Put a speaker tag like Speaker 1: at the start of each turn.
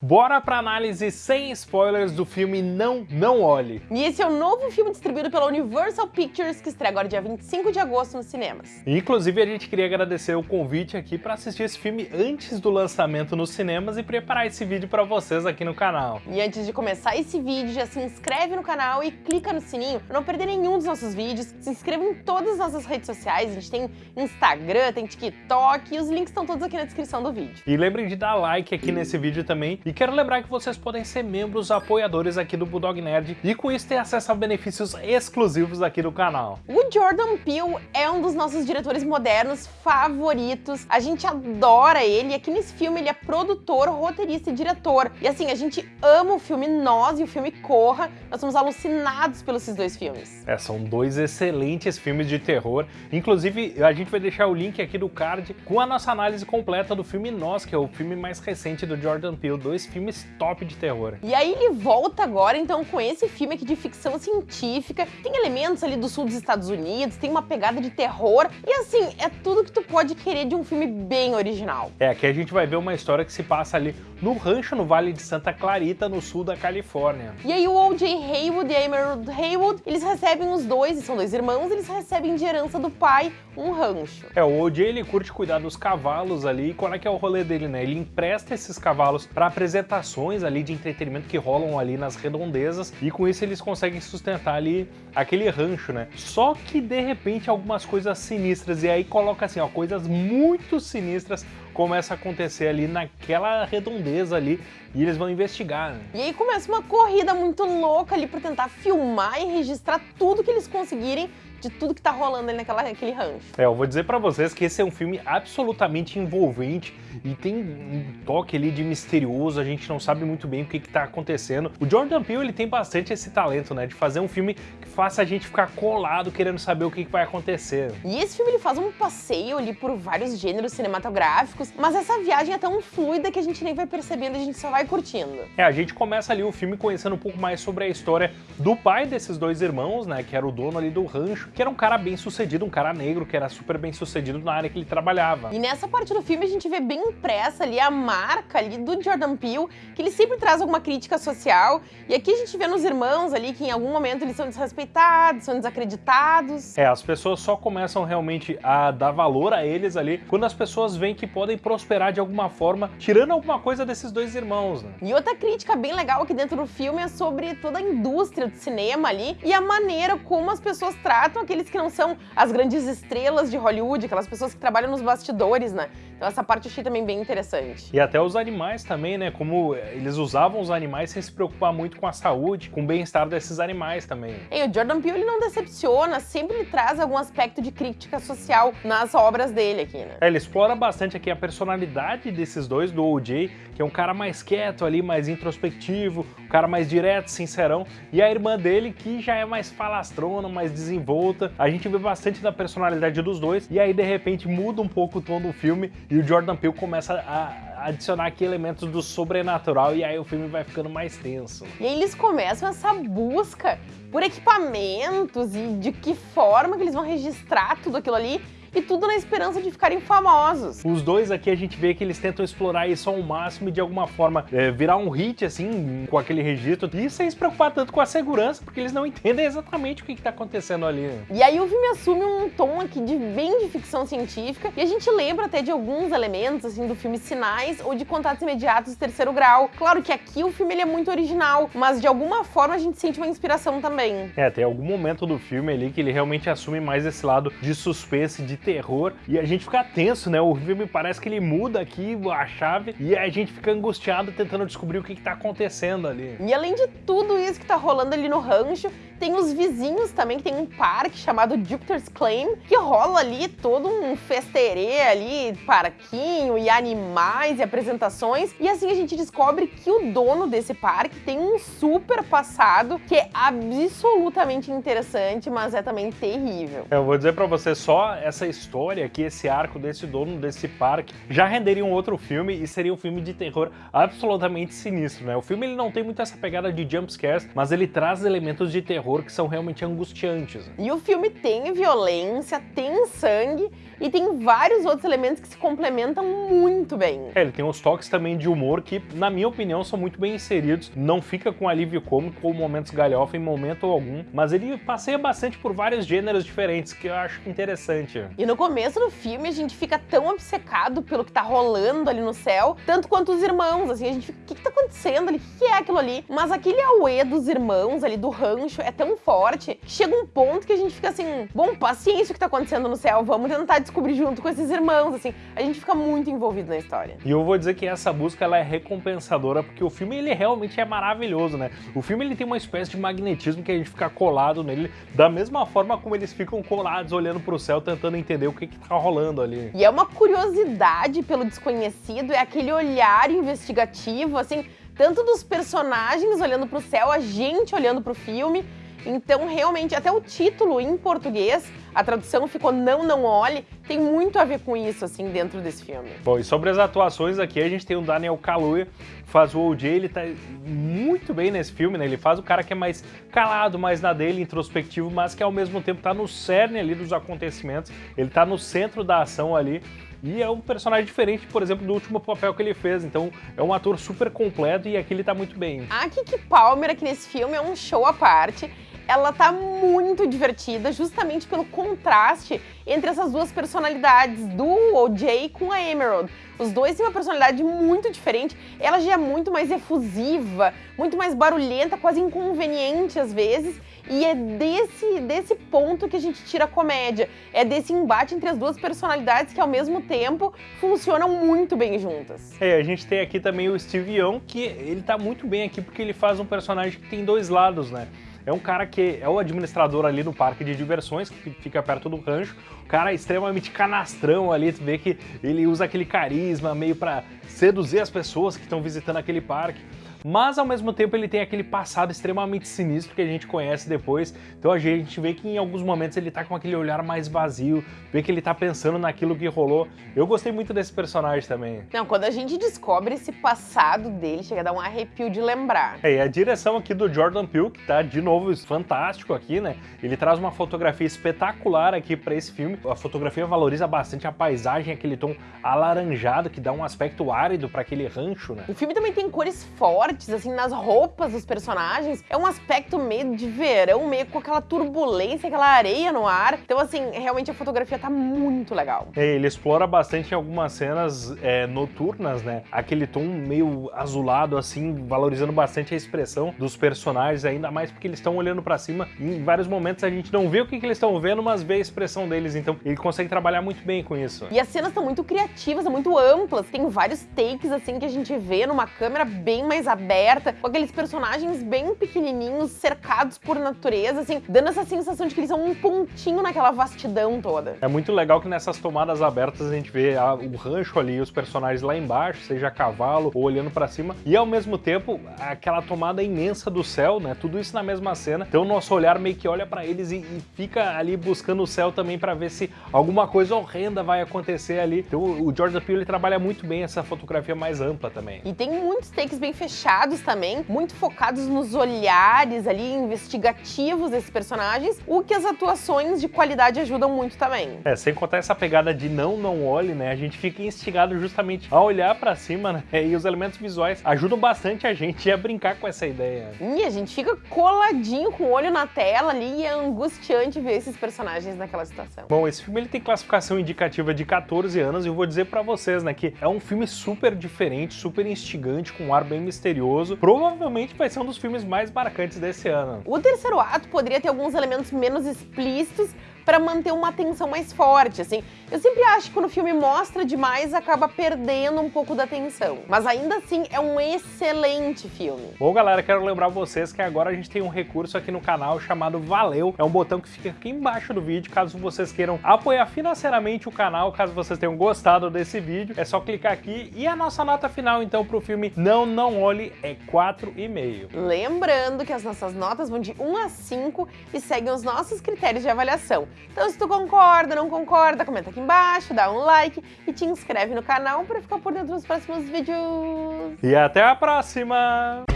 Speaker 1: Bora pra análise sem spoilers do filme Não, Não Olhe.
Speaker 2: E esse é o novo filme distribuído pela Universal Pictures, que estreia agora dia 25 de agosto nos cinemas.
Speaker 1: Inclusive, a gente queria agradecer o convite aqui para assistir esse filme antes do lançamento nos cinemas e preparar esse vídeo para vocês aqui no canal.
Speaker 2: E antes de começar esse vídeo, já se inscreve no canal e clica no sininho para não perder nenhum dos nossos vídeos. Se inscreva em todas as nossas redes sociais, a gente tem Instagram, tem TikTok e os links estão todos aqui na descrição do vídeo.
Speaker 1: E lembrem de dar like aqui nesse vídeo também. E quero lembrar que vocês podem ser membros apoiadores aqui do Bulldog Nerd e com isso ter acesso a benefícios exclusivos aqui do canal.
Speaker 2: O Jordan Peele é um dos nossos diretores modernos favoritos. A gente adora ele aqui nesse filme ele é produtor, roteirista e diretor. E assim, a gente ama o filme Nós e o filme Corra. Nós somos alucinados pelos esses dois filmes.
Speaker 1: É, são dois excelentes filmes de terror. Inclusive, a gente vai deixar o link aqui do card com a nossa análise completa do filme Nós, que é o filme mais recente do Jordan Peele. Dois filmes top de terror.
Speaker 2: E aí ele volta agora, então, com esse filme aqui de ficção científica. Tem elementos ali do sul dos Estados Unidos, tem uma pegada de terror. E assim, é tudo que tu pode querer de um filme bem original.
Speaker 1: É, aqui a gente vai ver uma história que se passa ali no rancho no Vale de Santa Clarita, no sul da Califórnia.
Speaker 2: E aí o O.J. Haywood e a Emerald Haywood, eles recebem os dois, são dois irmãos, eles recebem de herança do pai um rancho.
Speaker 1: É, o O.J. ele curte cuidar dos cavalos ali, e qual é que é o rolê dele, né? Ele empresta esses cavalos para apresentações ações ali de entretenimento que rolam ali nas redondezas e com isso eles conseguem sustentar ali aquele rancho, né? Só que de repente algumas coisas sinistras e aí coloca assim, ó, coisas muito sinistras começa a acontecer ali naquela redondeza ali e eles vão investigar. Né?
Speaker 2: E aí começa uma corrida muito louca ali para tentar filmar e registrar tudo que eles conseguirem de tudo que tá rolando ali naquela, naquele rancho.
Speaker 1: É, eu vou dizer para vocês que esse é um filme absolutamente envolvente e tem um toque ali de misterioso, a gente não sabe muito bem o que que tá acontecendo. O Jordan Peele, ele tem bastante esse talento, né, de fazer um filme que faça a gente ficar colado querendo saber o que, que vai acontecer.
Speaker 2: E esse filme, ele faz um passeio ali por vários gêneros cinematográficos, mas essa viagem é tão fluida que a gente nem vai percebendo, a gente só vai curtindo.
Speaker 1: É, a gente começa ali o filme conhecendo um pouco mais sobre a história do pai desses dois irmãos, né, que era o dono ali do rancho, que era um cara bem sucedido, um cara negro, que era super bem sucedido na área que ele trabalhava.
Speaker 2: E nessa parte do filme a gente vê bem impressa ali a marca ali do Jordan Peele, que ele sempre traz alguma crítica social, e aqui a gente vê nos irmãos ali que em algum momento eles são desrespeitados, são desacreditados.
Speaker 1: É, as pessoas só começam realmente a dar valor a eles ali quando as pessoas veem que podem prosperar de alguma forma, tirando alguma coisa desses dois irmãos, né?
Speaker 2: E outra crítica bem legal aqui dentro do filme é sobre toda a indústria do cinema ali e a maneira como as pessoas tratam aqueles que não são as grandes estrelas de Hollywood, aquelas pessoas que trabalham nos bastidores, né? Então essa parte achei também bem interessante.
Speaker 1: E até os animais também, né? Como eles usavam os animais sem se preocupar muito com a saúde, com o bem-estar desses animais também.
Speaker 2: E o Jordan Peele ele não decepciona, sempre ele traz algum aspecto de crítica social nas obras dele aqui, né?
Speaker 1: É, ele explora bastante aqui a personalidade desses dois, do O.J., que é um cara mais quieto ali, mais introspectivo, um cara mais direto, sincerão, e a irmã dele que já é mais falastrona, mais desenvolta. A gente vê bastante da personalidade dos dois, e aí de repente muda um pouco o tom do filme e o Jordan Peele começa a adicionar aqui elementos do sobrenatural e aí o filme vai ficando mais tenso.
Speaker 2: E aí eles começam essa busca por equipamentos e de que forma que eles vão registrar tudo aquilo ali e tudo na esperança de ficarem famosos.
Speaker 1: Os dois aqui a gente vê que eles tentam explorar isso ao máximo e de alguma forma é, virar um hit, assim, com aquele registro, e sem se preocupar tanto com a segurança, porque eles não entendem exatamente o que está acontecendo ali.
Speaker 2: E aí o filme assume um tom aqui de bem de ficção científica, e a gente lembra até de alguns elementos, assim, do filme Sinais ou de Contatos Imediatos de Terceiro Grau. Claro que aqui o filme ele é muito original, mas de alguma forma a gente sente uma inspiração também.
Speaker 1: É, tem algum momento do filme ali que ele realmente assume mais esse lado de suspense, de terror e a gente fica tenso, né? O filme parece que ele muda aqui a chave e a gente fica angustiado tentando descobrir o que, que tá acontecendo ali.
Speaker 2: E além de tudo isso que tá rolando ali no rancho, tem os vizinhos também, que tem um parque chamado Jupiter's Claim, que rola ali todo um festerê ali, parquinho e animais e apresentações. E assim a gente descobre que o dono desse parque tem um super passado que é absolutamente interessante, mas é também terrível.
Speaker 1: Eu vou dizer pra você, só essa história aqui, esse arco desse dono desse parque, já renderia um outro filme e seria um filme de terror absolutamente sinistro, né? O filme ele não tem muito essa pegada de jumpscares, mas ele traz elementos de terror terror que são realmente angustiantes.
Speaker 2: E o filme tem violência, tem sangue e tem vários outros elementos que se complementam muito bem.
Speaker 1: É, ele tem uns toques também de humor que, na minha opinião, são muito bem inseridos. Não fica com alívio cômico ou momentos galhofa em momento algum, mas ele passeia bastante por vários gêneros diferentes, que eu acho interessante.
Speaker 2: E no começo do filme a gente fica tão obcecado pelo que tá rolando ali no céu, tanto quanto os irmãos, assim, a gente fica, o que, que tá acontecendo ali? O que é aquilo ali? Mas aquele auê dos irmãos ali, do rancho, é tão forte, que chega um ponto que a gente fica assim, bom, paciência o que tá acontecendo no céu, vamos tentar descobrir junto com esses irmãos, assim. A gente fica muito envolvido na história.
Speaker 1: E eu vou dizer que essa busca ela é recompensadora, porque o filme ele realmente é maravilhoso, né? O filme ele tem uma espécie de magnetismo que a gente fica colado nele, da mesma forma como eles ficam colados olhando pro céu, tentando entender o que que tá rolando ali.
Speaker 2: E é uma curiosidade pelo desconhecido, é aquele olhar investigativo, assim, tanto dos personagens olhando pro céu, a gente olhando pro filme, então, realmente, até o título em português, a tradução ficou Não, Não Olhe, tem muito a ver com isso, assim, dentro desse filme.
Speaker 1: Bom, e sobre as atuações aqui, a gente tem o Daniel Kaluuya, que faz o OJ, ele tá muito bem nesse filme, né? Ele faz o cara que é mais calado, mais na dele, introspectivo, mas que ao mesmo tempo tá no cerne ali dos acontecimentos, ele tá no centro da ação ali, e é um personagem diferente, por exemplo, do último papel que ele fez. Então é um ator super completo e aqui ele tá muito bem.
Speaker 2: A Kiki Palmer aqui nesse filme é um show à parte ela tá muito divertida, justamente pelo contraste entre essas duas personalidades, do OJ com a Emerald. Os dois têm uma personalidade muito diferente, ela já é muito mais efusiva, muito mais barulhenta, quase inconveniente às vezes, e é desse, desse ponto que a gente tira a comédia. É desse embate entre as duas personalidades que, ao mesmo tempo, funcionam muito bem juntas.
Speaker 1: É, a gente tem aqui também o Steve Young, que ele tá muito bem aqui porque ele faz um personagem que tem dois lados, né? É um cara que é o administrador ali no parque de diversões, que fica perto do rancho. O cara é extremamente canastrão ali, tu vê que ele usa aquele carisma meio para seduzir as pessoas que estão visitando aquele parque mas ao mesmo tempo ele tem aquele passado extremamente sinistro que a gente conhece depois, então a gente vê que em alguns momentos ele tá com aquele olhar mais vazio, vê que ele tá pensando naquilo que rolou. Eu gostei muito desse personagem também.
Speaker 2: Não, quando a gente descobre esse passado dele, chega a dar um arrepio de lembrar.
Speaker 1: É, e a direção aqui do Jordan Peele, que tá de novo fantástico aqui, né? Ele traz uma fotografia espetacular aqui para esse filme. A fotografia valoriza bastante a paisagem, aquele tom alaranjado que dá um aspecto árido para aquele rancho, né?
Speaker 2: O filme também tem cores fortes assim, nas roupas dos personagens. É um aspecto meio de verão, meio com aquela turbulência, aquela areia no ar. Então, assim, realmente a fotografia tá muito legal.
Speaker 1: É, ele explora bastante em algumas cenas é, noturnas, né? Aquele tom meio azulado, assim, valorizando bastante a expressão dos personagens, ainda mais porque eles estão olhando para cima. Em vários momentos a gente não vê o que, que eles estão vendo, mas vê a expressão deles. Então, ele consegue trabalhar muito bem com isso.
Speaker 2: E as cenas são muito criativas, são muito amplas. Tem vários takes, assim, que a gente vê numa câmera bem mais aberta aberta, com aqueles personagens bem pequenininhos, cercados por natureza, assim, dando essa sensação de que eles são um pontinho naquela vastidão toda.
Speaker 1: É muito legal que nessas tomadas abertas a gente vê a, o rancho ali, os personagens lá embaixo, seja a cavalo ou olhando para cima, e ao mesmo tempo aquela tomada imensa do céu, né? Tudo isso na mesma cena. Então o nosso olhar meio que olha para eles e, e, fica ali buscando o céu também para ver se alguma coisa horrenda vai acontecer ali. Então o George Peele trabalha muito bem essa fotografia mais ampla também.
Speaker 2: E tem muitos takes bem fechados fechados também, muito focados nos olhares ali investigativos desses personagens, o que as atuações de qualidade ajudam muito também.
Speaker 1: É, sem contar essa pegada de não, não olhe, né? A gente fica instigado justamente a olhar para cima, né? E os elementos visuais ajudam bastante a gente a brincar com essa ideia.
Speaker 2: E a gente fica coladinho com o olho na tela ali e é angustiante ver esses personagens naquela situação.
Speaker 1: Bom, esse filme ele tem classificação indicativa de 14 anos e eu vou dizer para vocês, né, que é um filme super diferente, super instigante, com um ar bem misterioso misterioso. Provavelmente vai ser um dos filmes mais marcantes desse ano.
Speaker 2: O terceiro ato poderia ter alguns elementos menos explícitos, para manter uma tensão mais forte, assim. Eu sempre acho que quando o filme mostra demais, acaba perdendo um pouco da tensão. Mas ainda assim, é um excelente filme.
Speaker 1: Bom, galera, quero lembrar vocês que agora a gente tem um recurso aqui no canal chamado Valeu. É um botão que fica aqui embaixo do vídeo, caso vocês queiram apoiar financeiramente o canal, caso vocês tenham gostado desse vídeo, é só clicar aqui. E a nossa nota final, então, pro filme Não Não Olhe é 4,5.
Speaker 2: Lembrando que as nossas notas vão de 1 a 5 e seguem os nossos critérios de avaliação. Então se tu concorda, não concorda, comenta aqui embaixo, dá um like e te inscreve no canal para ficar por dentro dos próximos vídeos.
Speaker 1: E até a próxima!